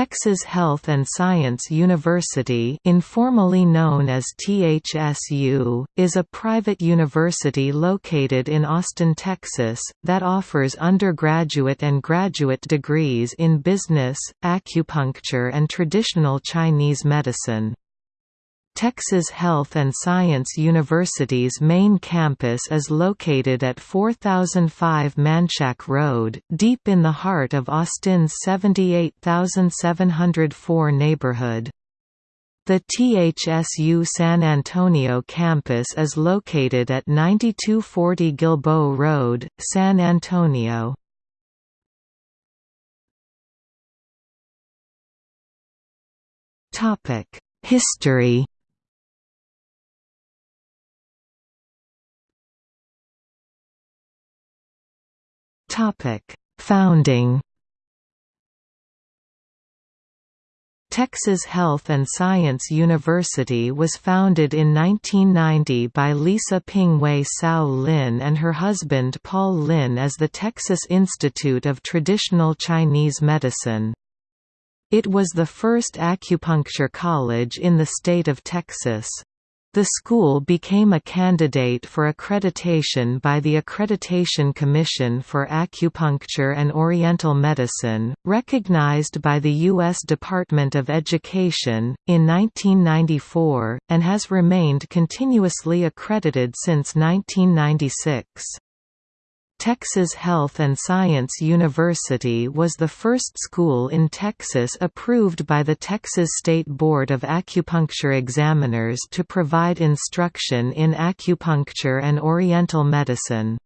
Texas Health and Science University informally known as THSU, is a private university located in Austin, Texas, that offers undergraduate and graduate degrees in business, acupuncture and traditional Chinese medicine. Texas Health and Science University's main campus is located at 4005 Manchac Road, deep in the heart of Austin's 78704 neighborhood. The THSU San Antonio campus is located at 9240 Gilboa Road, San Antonio. History Topic: Founding. Texas Health and Science University was founded in 1990 by Lisa Ping-Wei Sao Lin and her husband Paul Lin as the Texas Institute of Traditional Chinese Medicine. It was the first acupuncture college in the state of Texas. The school became a candidate for accreditation by the Accreditation Commission for Acupuncture and Oriental Medicine, recognized by the U.S. Department of Education, in 1994, and has remained continuously accredited since 1996. Texas Health and Science University was the first school in Texas approved by the Texas State Board of Acupuncture Examiners to provide instruction in acupuncture and oriental medicine.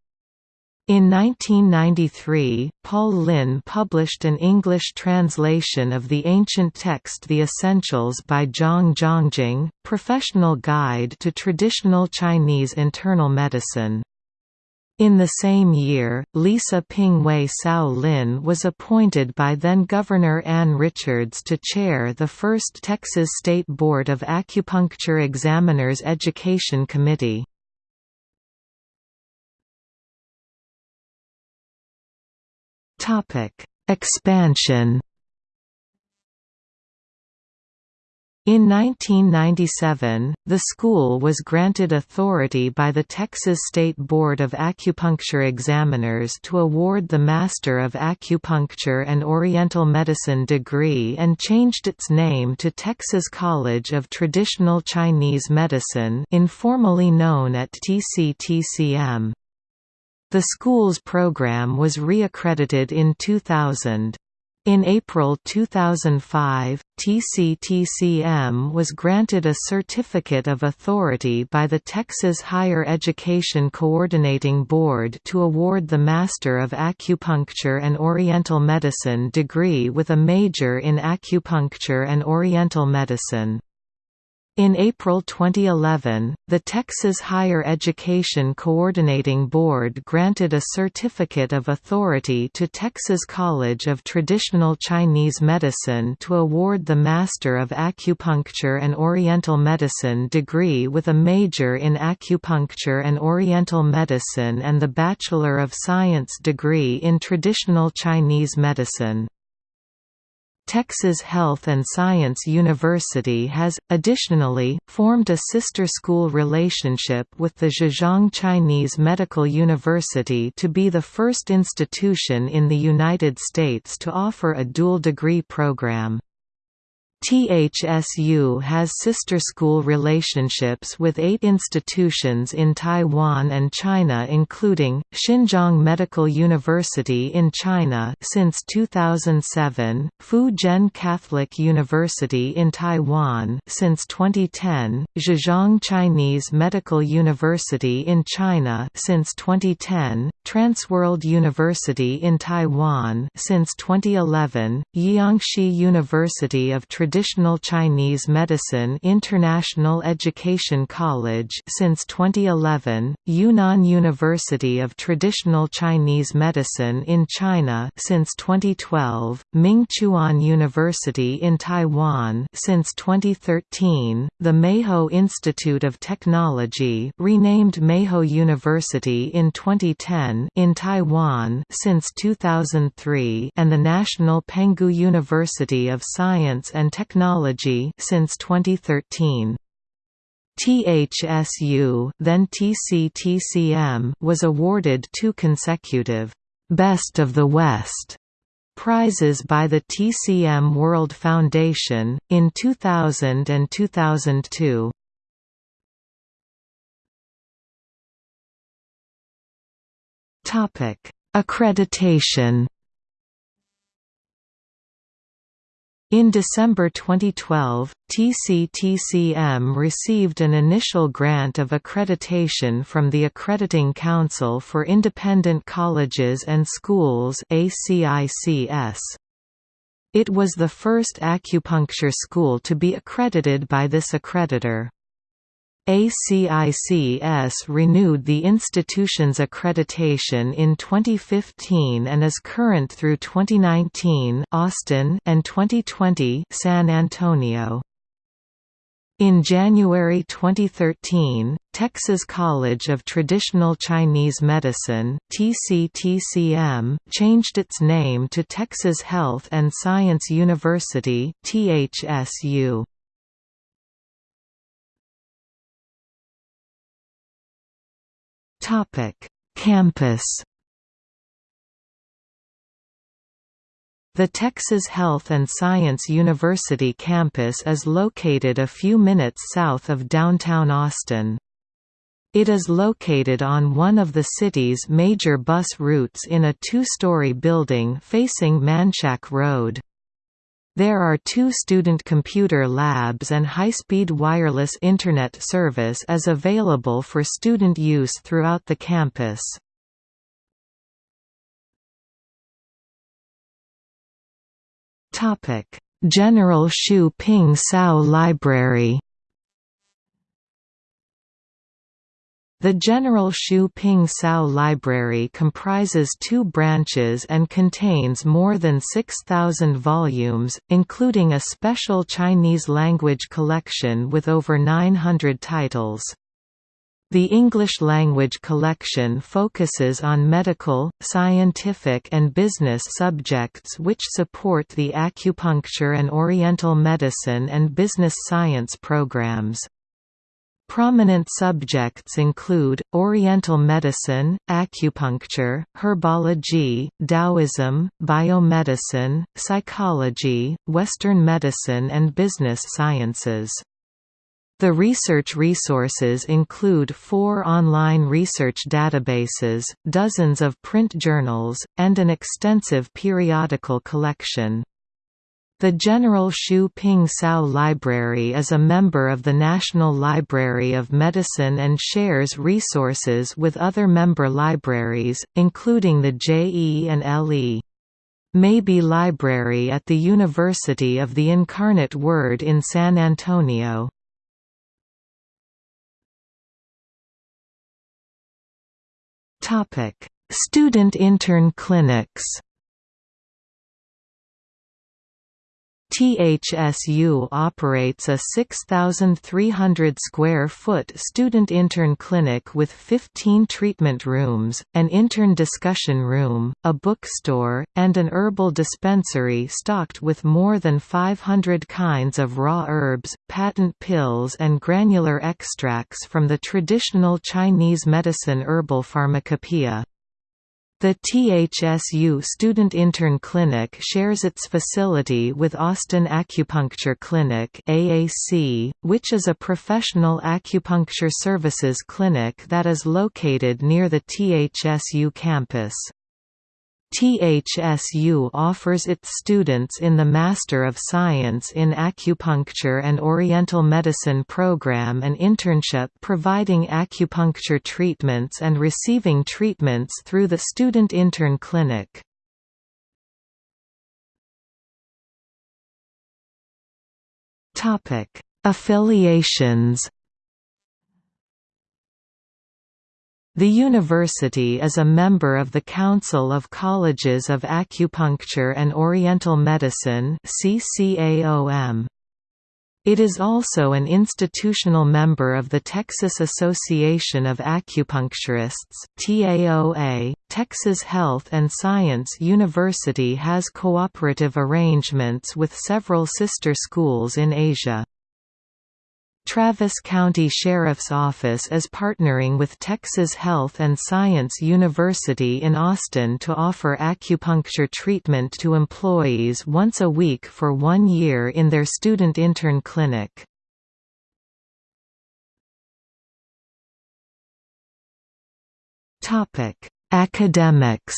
In 1993, Paul Lin published an English translation of the ancient text The Essentials by Zhang Zhongjing, Professional Guide to Traditional Chinese Internal Medicine. In the same year, Lisa Ping-Wei Sao Lin was appointed by then-Governor Ann Richards to chair the first Texas State Board of Acupuncture Examiners Education Committee. Expansion In 1997, the school was granted authority by the Texas State Board of Acupuncture Examiners to award the Master of Acupuncture and Oriental Medicine degree and changed its name to Texas College of Traditional Chinese Medicine informally known at TCTCM. The school's program was reaccredited in 2000. In April 2005, TCTCM was granted a Certificate of Authority by the Texas Higher Education Coordinating Board to award the Master of Acupuncture and Oriental Medicine degree with a major in Acupuncture and Oriental Medicine. In April 2011, the Texas Higher Education Coordinating Board granted a Certificate of Authority to Texas College of Traditional Chinese Medicine to award the Master of Acupuncture and Oriental Medicine degree with a major in Acupuncture and Oriental Medicine and the Bachelor of Science degree in Traditional Chinese Medicine. Texas Health and Science University has, additionally, formed a sister school relationship with the Zhejiang Chinese Medical University to be the first institution in the United States to offer a dual degree program. THSU has sister school relationships with eight institutions in Taiwan and China including, Xinjiang Medical University in China since 2007, Fu Jen Catholic University in Taiwan since 2010, Zhejiang Chinese Medical University in China since 2010, Transworld University in Taiwan since 2011, Jiangxi University of Tradition Traditional Chinese Medicine International Education College since 2011, Yunnan University of Traditional Chinese Medicine in China since 2012, Mingchuan University in Taiwan since 2013, the Meiho Institute of Technology renamed Meiho University in 2010 in Taiwan since 2003 and the National Penghu University of Science and Technology since 2013. THSU then TCTCM was awarded two consecutive Best of the West prizes by the TCM World Foundation, in 2000 and 2002. Topic: Accreditation In December 2012, TCTCM received an initial grant of accreditation from the Accrediting Council for Independent Colleges and Schools ACICS. It was the first acupuncture school to be accredited by this accreditor. ACICS renewed the institution's accreditation in 2015 and is current through 2019 Austin and 2020 San Antonio. In January 2013, Texas College of Traditional Chinese Medicine TCTCM, changed its name to Texas Health and Science University THSU. Topic: Campus. The Texas Health and Science University campus is located a few minutes south of downtown Austin. It is located on one of the city's major bus routes in a two-story building facing Manchac Road. There are two student computer labs and high-speed wireless Internet service is available for student use throughout the campus. General Shu Ping Sao Library The General Shu Ping Sao Library comprises two branches and contains more than 6,000 volumes, including a special Chinese language collection with over 900 titles. The English language collection focuses on medical, scientific and business subjects which support the acupuncture and oriental medicine and business science programs. Prominent subjects include, Oriental medicine, acupuncture, herbology, Taoism, biomedicine, psychology, Western medicine and business sciences. The research resources include four online research databases, dozens of print journals, and an extensive periodical collection. The General Shu Ping Sao Library is a member of the National Library of Medicine and shares resources with other member libraries, including the JE and LE. Mabee Library at the University of the Incarnate Word in San Antonio. Student intern clinics THSU operates a 6,300 square foot student intern clinic with 15 treatment rooms, an intern discussion room, a bookstore, and an herbal dispensary stocked with more than 500 kinds of raw herbs, patent pills and granular extracts from the traditional Chinese medicine herbal pharmacopoeia. The THSU Student Intern Clinic shares its facility with Austin Acupuncture Clinic AAC, which is a professional acupuncture services clinic that is located near the THSU campus. THSU offers its students in the Master of Science in Acupuncture and Oriental Medicine program an internship providing acupuncture treatments and receiving treatments through the Student Intern Clinic. Affiliations The university is a member of the Council of Colleges of Acupuncture and Oriental Medicine. It is also an institutional member of the Texas Association of Acupuncturists. .Texas Health and Science University has cooperative arrangements with several sister schools in Asia. Travis County Sheriff's Office is partnering with Texas Health and Science University in Austin to offer acupuncture treatment to employees once a week for one year in their student intern clinic. Academics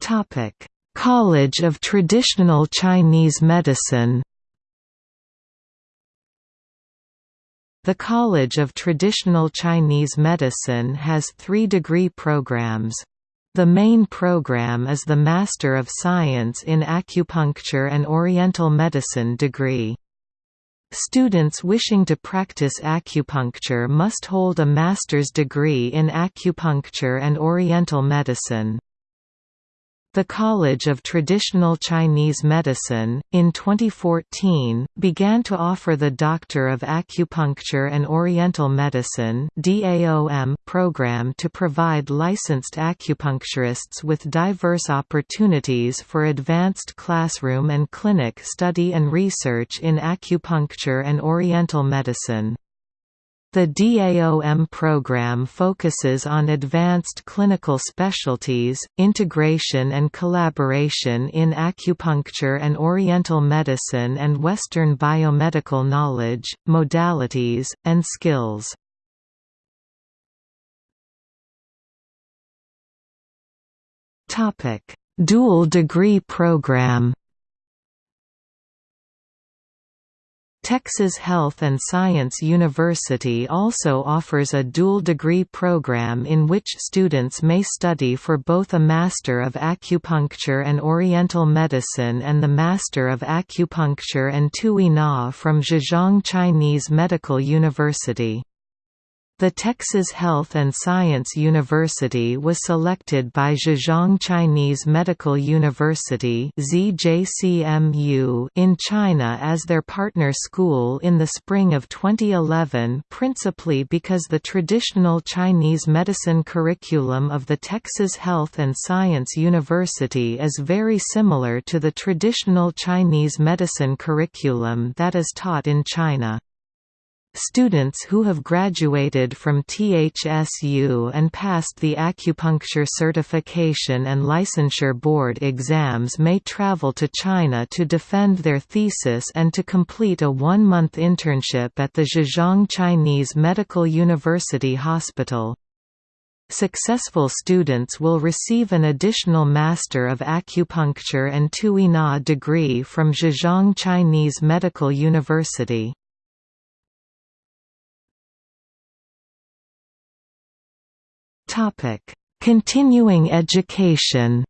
Topic College of Traditional Chinese Medicine The College of Traditional Chinese Medicine has three degree programs. The main program is the Master of Science in Acupuncture and Oriental Medicine degree. Students wishing to practice acupuncture must hold a master's degree in acupuncture and Oriental medicine. The College of Traditional Chinese Medicine, in 2014, began to offer the Doctor of Acupuncture and Oriental Medicine program to provide licensed acupuncturists with diverse opportunities for advanced classroom and clinic study and research in acupuncture and Oriental medicine. The DAOM program focuses on advanced clinical specialties, integration and collaboration in acupuncture and oriental medicine and Western biomedical knowledge, modalities, and skills. Dual degree program Texas Health and Science University also offers a dual degree program in which students may study for both a Master of Acupuncture and Oriental Medicine and the Master of Acupuncture and Tui Na from Zhejiang Chinese Medical University. The Texas Health and Science University was selected by Zhejiang Chinese Medical University in China as their partner school in the spring of 2011 principally because the traditional Chinese medicine curriculum of the Texas Health and Science University is very similar to the traditional Chinese medicine curriculum that is taught in China. Students who have graduated from THSU and passed the acupuncture certification and licensure board exams may travel to China to defend their thesis and to complete a one-month internship at the Zhejiang Chinese Medical University Hospital. Successful students will receive an additional Master of Acupuncture and Tui Na degree from Zhejiang Chinese Medical University. Topic: Continuing education.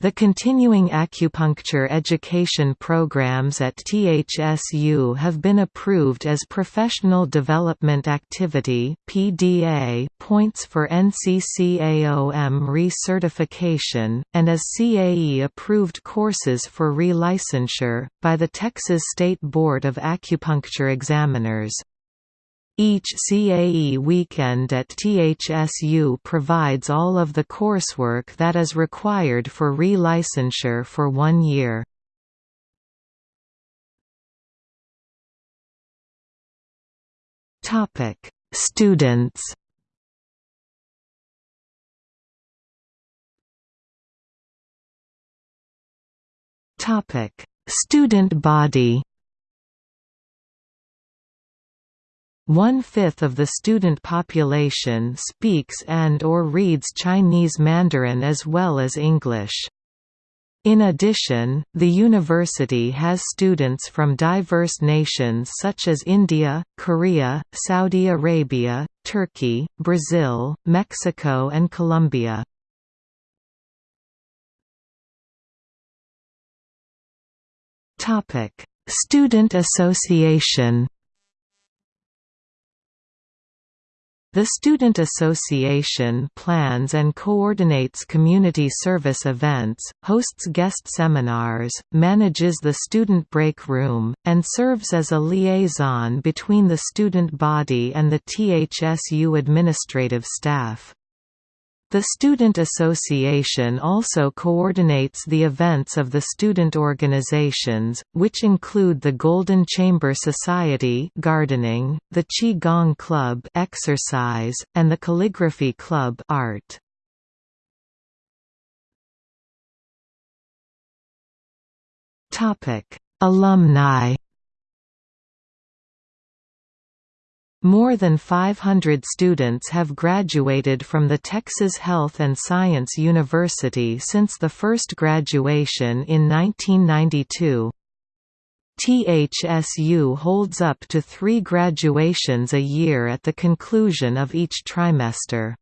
The continuing acupuncture education programs at THSU have been approved as Professional Development Activity (PDA) points for NCCAOM recertification, and as CAE-approved courses for relicensure, by the Texas State Board of Acupuncture Examiners. Each CAE weekend at THSU provides all of the coursework that is required for relicensure for one year. Students Student body One-fifth of the student population speaks and or reads Chinese Mandarin as well as English. In addition, the university has students from diverse nations such as India, Korea, Saudi Arabia, Turkey, Brazil, Mexico and Colombia. Student Association The Student Association plans and coordinates community service events, hosts guest seminars, manages the student break room, and serves as a liaison between the student body and the THSU administrative staff. The Student Association also coordinates the events of the student organizations, which include the Golden Chamber Society gardening, the Qi Gong Club exercise, and the Calligraphy Club art. Alumni More than 500 students have graduated from the Texas Health and Science University since the first graduation in 1992. THSU holds up to three graduations a year at the conclusion of each trimester.